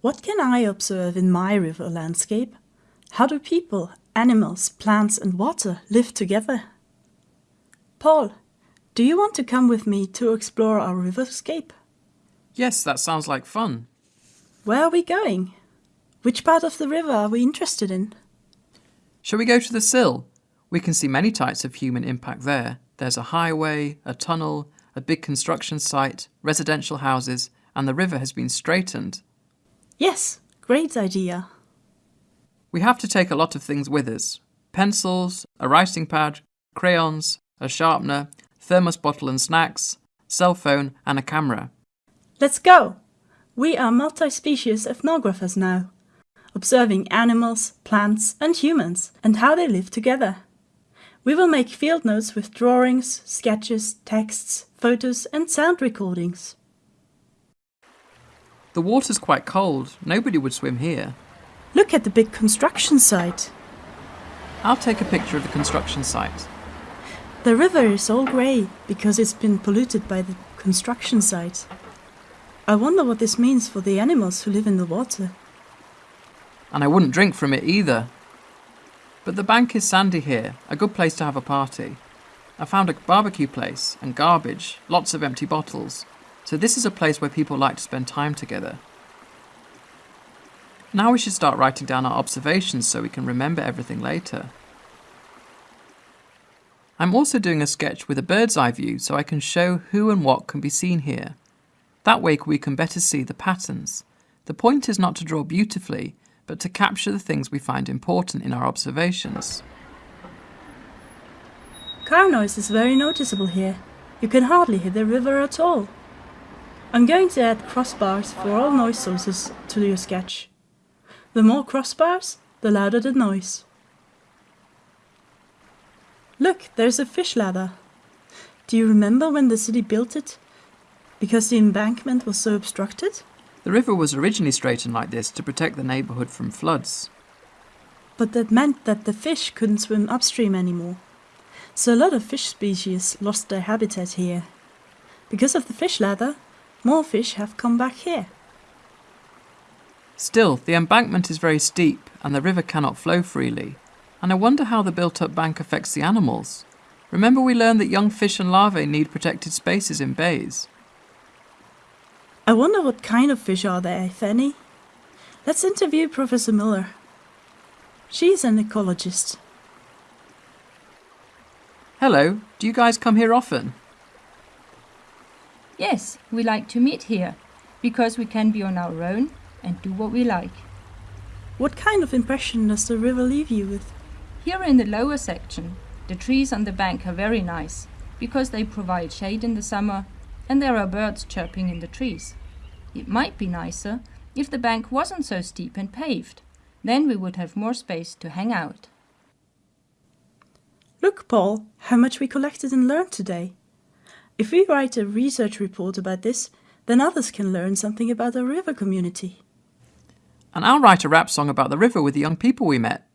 What can I observe in my river landscape? How do people, animals, plants and water live together? Paul, do you want to come with me to explore our riverscape? Yes, that sounds like fun. Where are we going? Which part of the river are we interested in? Shall we go to the sill? We can see many types of human impact there. There's a highway, a tunnel, a big construction site, residential houses, and the river has been straightened. Yes, great idea. We have to take a lot of things with us pencils, a writing pad, crayons, a sharpener, thermos bottle and snacks, cell phone, and a camera. Let's go! We are multi-species ethnographers now, observing animals, plants and humans and how they live together. We will make field notes with drawings, sketches, texts, photos and sound recordings. The water's quite cold. Nobody would swim here. Look at the big construction site. I'll take a picture of the construction site. The river is all grey because it's been polluted by the construction site. I wonder what this means for the animals who live in the water. And I wouldn't drink from it either. But the bank is sandy here, a good place to have a party. I found a barbecue place and garbage, lots of empty bottles. So this is a place where people like to spend time together. Now we should start writing down our observations so we can remember everything later. I'm also doing a sketch with a bird's eye view so I can show who and what can be seen here. That way we can better see the patterns. The point is not to draw beautifully, but to capture the things we find important in our observations. Car noise is very noticeable here. You can hardly hear the river at all. I'm going to add crossbars for all noise sources to your sketch. The more crossbars, the louder the noise. Look, there's a fish ladder. Do you remember when the city built it? Because the embankment was so obstructed? The river was originally straightened like this to protect the neighbourhood from floods. But that meant that the fish couldn't swim upstream anymore. So a lot of fish species lost their habitat here. Because of the fish ladder, more fish have come back here. Still, the embankment is very steep and the river cannot flow freely, and I wonder how the built-up bank affects the animals. Remember we learned that young fish and larvae need protected spaces in bays. I wonder what kind of fish are there, if any? Let's interview Professor Miller. She's an ecologist. Hello, do you guys come here often? Yes, we like to meet here, because we can be on our own and do what we like. What kind of impression does the river leave you with? Here in the lower section, the trees on the bank are very nice, because they provide shade in the summer and there are birds chirping in the trees. It might be nicer if the bank wasn't so steep and paved. Then we would have more space to hang out. Look, Paul, how much we collected and learned today. If we write a research report about this, then others can learn something about the river community. And I'll write a rap song about the river with the young people we met.